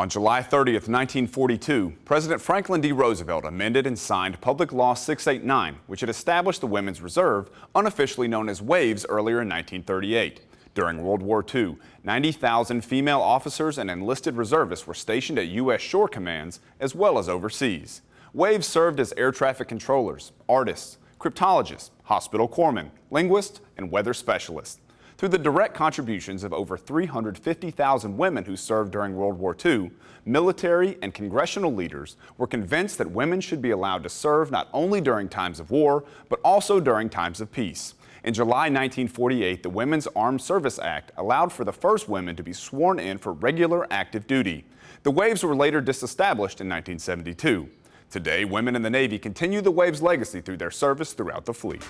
On July 30, 1942, President Franklin D. Roosevelt amended and signed Public Law 689, which had established the Women's Reserve, unofficially known as WAVES, earlier in 1938. During World War II, 90,000 female officers and enlisted reservists were stationed at U.S. shore commands as well as overseas. WAVES served as air traffic controllers, artists, cryptologists, hospital corpsmen, linguists, and weather specialists. Through the direct contributions of over 350,000 women who served during World War II, military and congressional leaders were convinced that women should be allowed to serve not only during times of war, but also during times of peace. In July 1948, the Women's Armed Service Act allowed for the first women to be sworn in for regular active duty. The WAVES were later disestablished in 1972. Today, women in the Navy continue the WAVES legacy through their service throughout the fleet.